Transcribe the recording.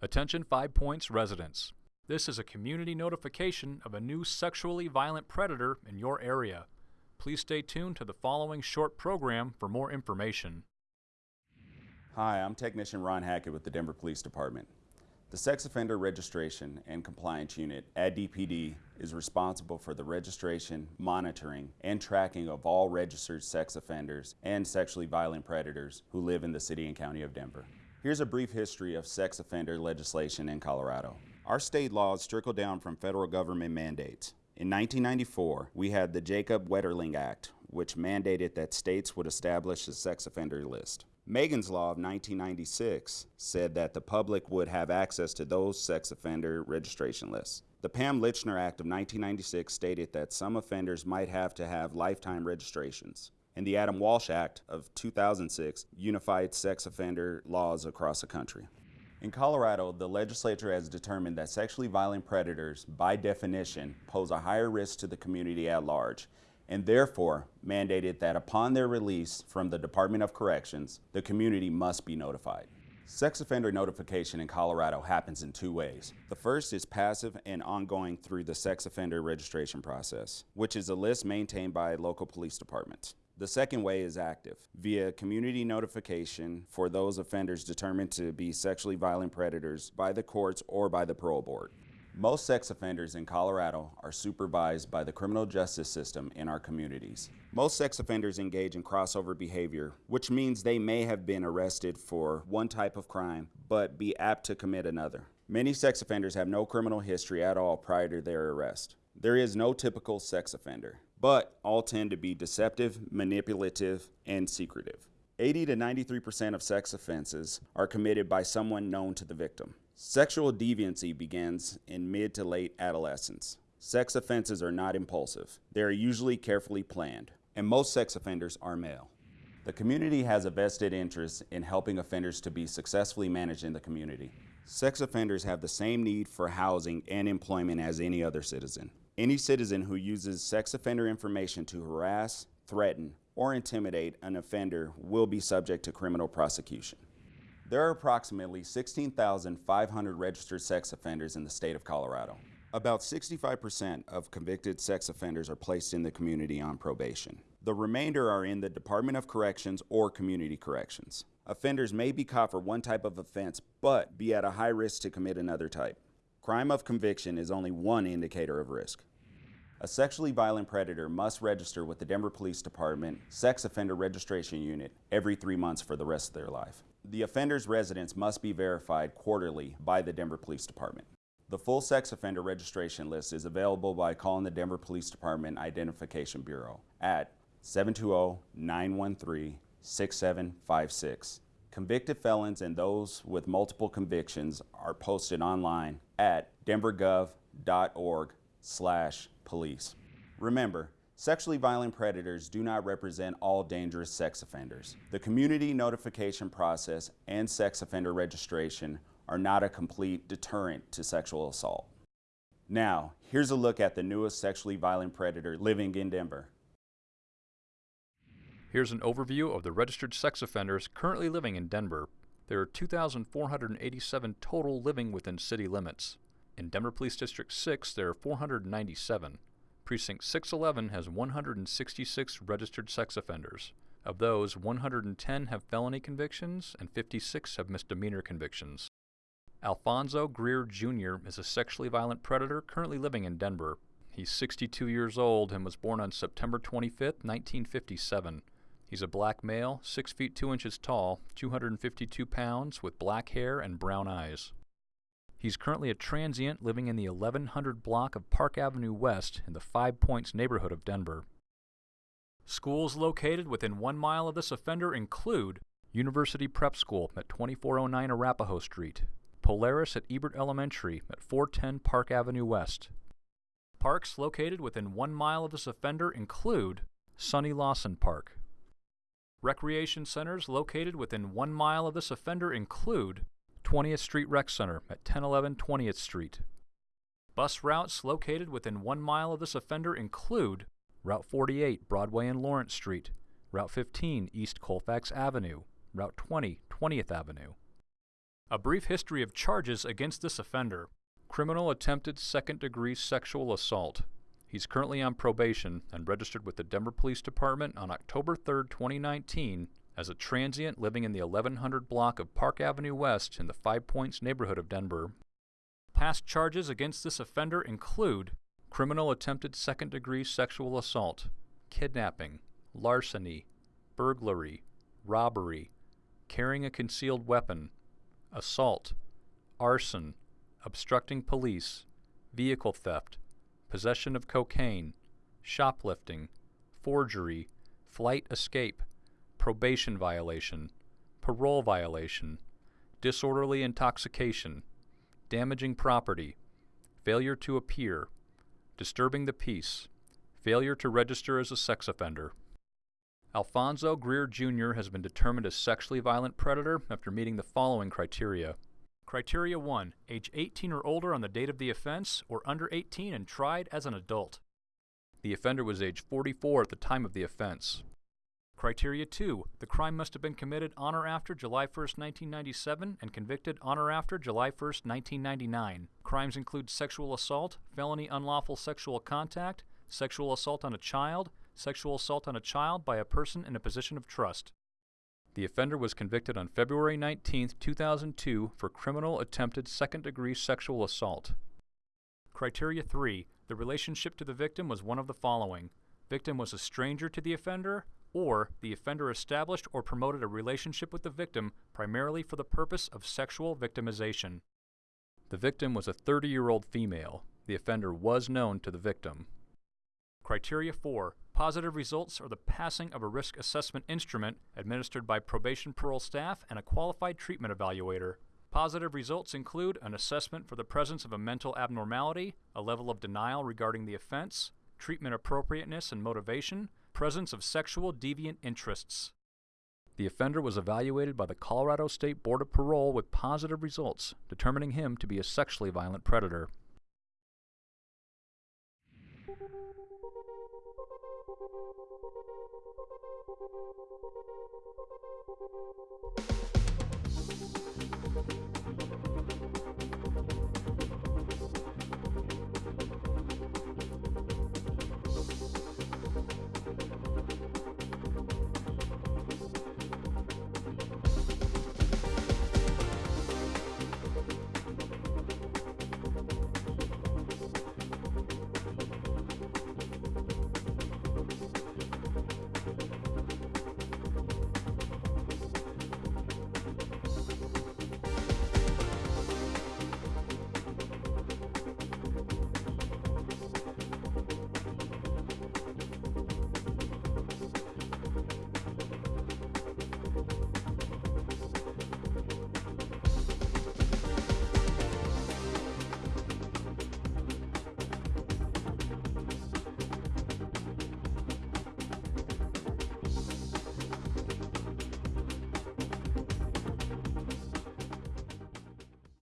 Attention Five Points residents. This is a community notification of a new sexually violent predator in your area. Please stay tuned to the following short program for more information. Hi, I'm Technician Ron Hackett with the Denver Police Department. The Sex Offender Registration and Compliance Unit at DPD is responsible for the registration, monitoring, and tracking of all registered sex offenders and sexually violent predators who live in the City and County of Denver. Here's a brief history of sex offender legislation in Colorado. Our state laws trickle down from federal government mandates. In 1994, we had the Jacob Wetterling Act, which mandated that states would establish a sex offender list. Megan's Law of 1996 said that the public would have access to those sex offender registration lists. The Pam Lychner Act of 1996 stated that some offenders might have to have lifetime registrations and the Adam Walsh Act of 2006 unified sex offender laws across the country. In Colorado, the legislature has determined that sexually violent predators, by definition, pose a higher risk to the community at large, and therefore mandated that upon their release from the Department of Corrections, the community must be notified. Sex offender notification in Colorado happens in two ways. The first is passive and ongoing through the sex offender registration process, which is a list maintained by local police departments. The second way is active, via community notification for those offenders determined to be sexually violent predators by the courts or by the parole board. Most sex offenders in Colorado are supervised by the criminal justice system in our communities. Most sex offenders engage in crossover behavior, which means they may have been arrested for one type of crime, but be apt to commit another. Many sex offenders have no criminal history at all prior to their arrest. There is no typical sex offender but all tend to be deceptive, manipulative, and secretive. 80 to 93% of sex offenses are committed by someone known to the victim. Sexual deviancy begins in mid to late adolescence. Sex offenses are not impulsive. They are usually carefully planned, and most sex offenders are male. The community has a vested interest in helping offenders to be successfully managed in the community. Sex offenders have the same need for housing and employment as any other citizen. Any citizen who uses sex offender information to harass, threaten, or intimidate an offender will be subject to criminal prosecution. There are approximately 16,500 registered sex offenders in the state of Colorado. About 65% of convicted sex offenders are placed in the community on probation. The remainder are in the Department of Corrections or Community Corrections. Offenders may be caught for one type of offense, but be at a high risk to commit another type. Crime of conviction is only one indicator of risk. A sexually violent predator must register with the Denver Police Department Sex Offender Registration Unit every three months for the rest of their life. The offender's residence must be verified quarterly by the Denver Police Department. The full sex offender registration list is available by calling the Denver Police Department Identification Bureau at 720-913-6756. Convicted felons and those with multiple convictions are posted online at denvergov.org slash police. Remember, sexually violent predators do not represent all dangerous sex offenders. The community notification process and sex offender registration are not a complete deterrent to sexual assault. Now, here's a look at the newest sexually violent predator living in Denver. Here's an overview of the registered sex offenders currently living in Denver. There are 2,487 total living within city limits. In Denver Police District 6, there are 497. Precinct 611 has 166 registered sex offenders. Of those, 110 have felony convictions and 56 have misdemeanor convictions. Alfonso Greer Jr. is a sexually violent predator currently living in Denver. He's 62 years old and was born on September 25, 1957. He's a black male, 6 feet 2 inches tall, 252 pounds, with black hair and brown eyes. He's currently a transient living in the 1100 block of Park Avenue West in the Five Points neighborhood of Denver. Schools located within one mile of this offender include University Prep School at 2409 Arapahoe Street, Polaris at Ebert Elementary at 410 Park Avenue West. Parks located within one mile of this offender include Sonny Lawson Park. Recreation centers located within one mile of this offender include 20th Street Rec Center at 1011 20th Street. Bus routes located within one mile of this offender include Route 48 Broadway and Lawrence Street, Route 15 East Colfax Avenue, Route 20 20th Avenue. A brief history of charges against this offender. Criminal attempted second degree sexual assault. He's currently on probation and registered with the Denver Police Department on October 3, 2019, as a transient living in the 1100 block of Park Avenue West in the Five Points neighborhood of Denver. Past charges against this offender include criminal attempted second degree sexual assault, kidnapping, larceny, burglary, robbery, carrying a concealed weapon, assault, arson, obstructing police, vehicle theft, possession of cocaine, shoplifting, forgery, flight escape, probation violation, parole violation, disorderly intoxication, damaging property, failure to appear, disturbing the peace, failure to register as a sex offender. Alfonso Greer Jr. has been determined a sexually violent predator after meeting the following criteria. Criteria 1. Age 18 or older on the date of the offense, or under 18 and tried as an adult. The offender was age 44 at the time of the offense. Criteria 2. The crime must have been committed on or after July 1, 1997 and convicted on or after July 1, 1999. Crimes include sexual assault, felony unlawful sexual contact, sexual assault on a child, sexual assault on a child by a person in a position of trust. The offender was convicted on February 19, 2002 for criminal attempted second degree sexual assault. Criteria 3. The relationship to the victim was one of the following. Victim was a stranger to the offender, or the offender established or promoted a relationship with the victim primarily for the purpose of sexual victimization. The victim was a 30 year old female. The offender was known to the victim. Criteria 4. Positive results are the passing of a risk assessment instrument administered by probation parole staff and a qualified treatment evaluator. Positive results include an assessment for the presence of a mental abnormality, a level of denial regarding the offense, treatment appropriateness and motivation, presence of sexual deviant interests. The offender was evaluated by the Colorado State Board of Parole with positive results, determining him to be a sexually violent predator. We'll be right back.